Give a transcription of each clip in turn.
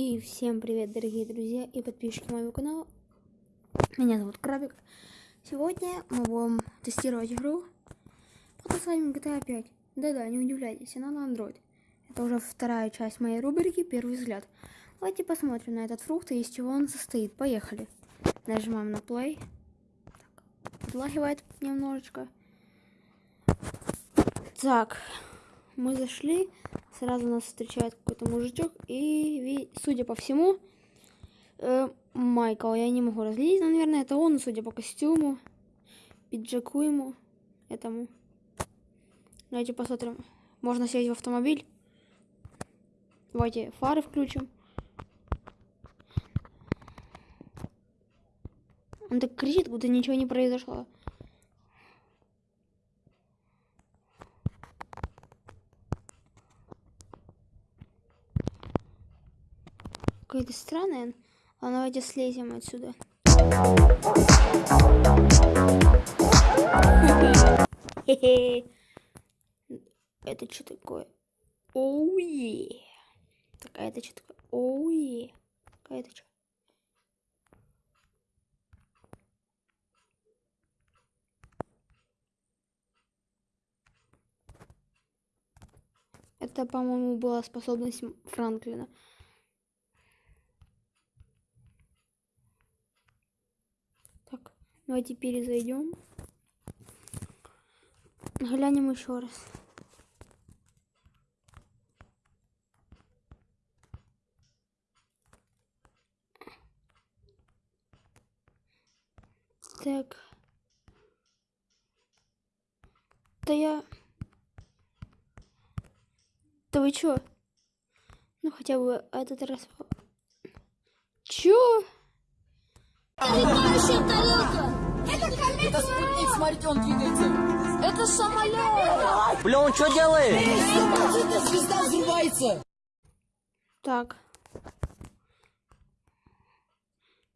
И всем привет, дорогие друзья и подписчики моего канала. Меня зовут Крабик. Сегодня мы будем тестировать игру под названием GTA 5. Да-да, не удивляйтесь, она на Android. Это уже вторая часть моей рубрики «Первый взгляд». Давайте посмотрим на этот фрукт и из чего он состоит. Поехали. Нажимаем на play. Так, подлагивает немножечко. Так, мы зашли, сразу нас встречает какой-то мужичок, и, судя по всему, э, Майкл, я не могу разлить, но, наверное, это он, судя по костюму, пиджаку ему, этому. Давайте посмотрим. Можно сесть в автомобиль. Давайте фары включим. Он так кричит, будто ничего не произошло. Какой-то странный. А давайте слезем отсюда. Это что такое? Оуе. Так, а это что такое? Оуе. Какая-то что? Это, по-моему, была способность Франклина. Давайте перезайдем. Глянем еще раз. Так. Да я... Да вы чё? Ну хотя бы этот раз... Чё? Это комета! Это спутник, смотрите, он двигается! Это самолет! Бля, он что делает? Смотрите, звезда взрывается! Так.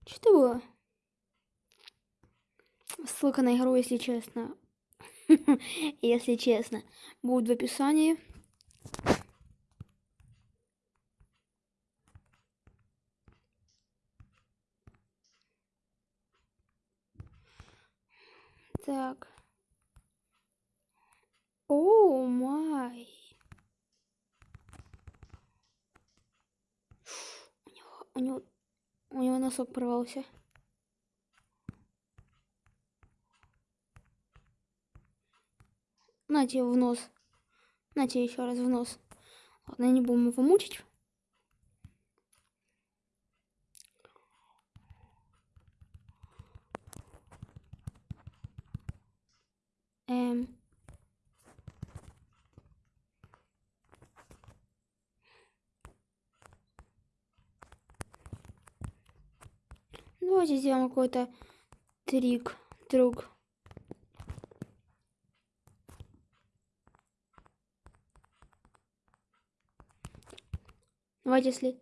Что это было? Ссылка на игру, если честно. если честно. Будет в описании. Так. О, май. У него, у него, у него носок порвался. Нате в нос. Нате еще раз в нос. Ладно, не будем его мучить. Эм. Давайте сделаем какой-то трик, друг. Давайте, если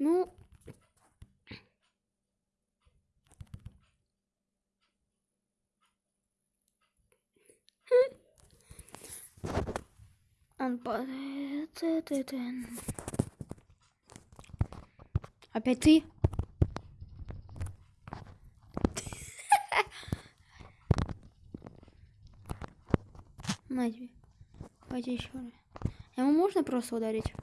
Ну... Он падает. Опять ты? На тебе. Давайте еще раз. Ему можно просто ударить?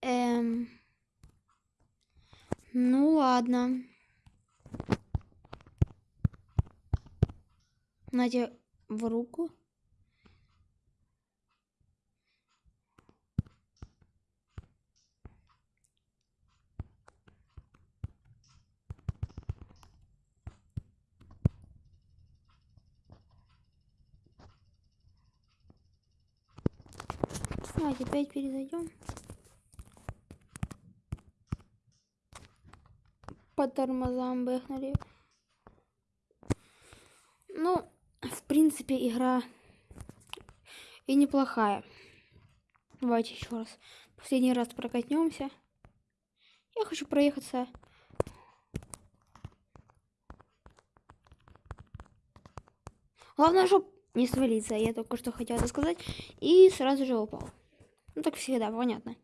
Эм... Ну ладно. Надя в руку. Давайте опять перезайдем. по тормозам бэхнули. принципе, игра и неплохая. Давайте еще раз. Последний раз прокатнемся. Я хочу проехаться. Главное, чтобы не свалиться. Я только что хотела это сказать. И сразу же упал. Ну так всегда, понятно.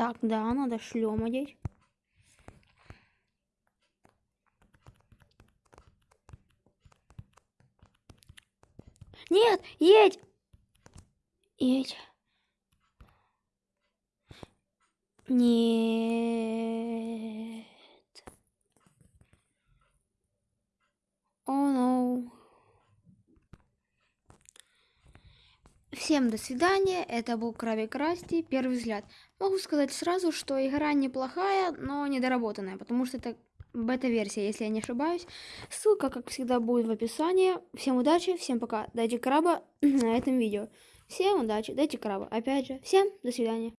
Так, да, надо шлем одеть. Нет, едь! Едь. Нет. О, no. Всем до свидания. Это был Крабик Расти. Первый взгляд. Могу сказать сразу, что игра неплохая, но недоработанная, потому что это бета-версия, если я не ошибаюсь. Ссылка, как всегда, будет в описании. Всем удачи, всем пока. Дайте краба на этом видео. Всем удачи, дайте краба. Опять же, всем до свидания.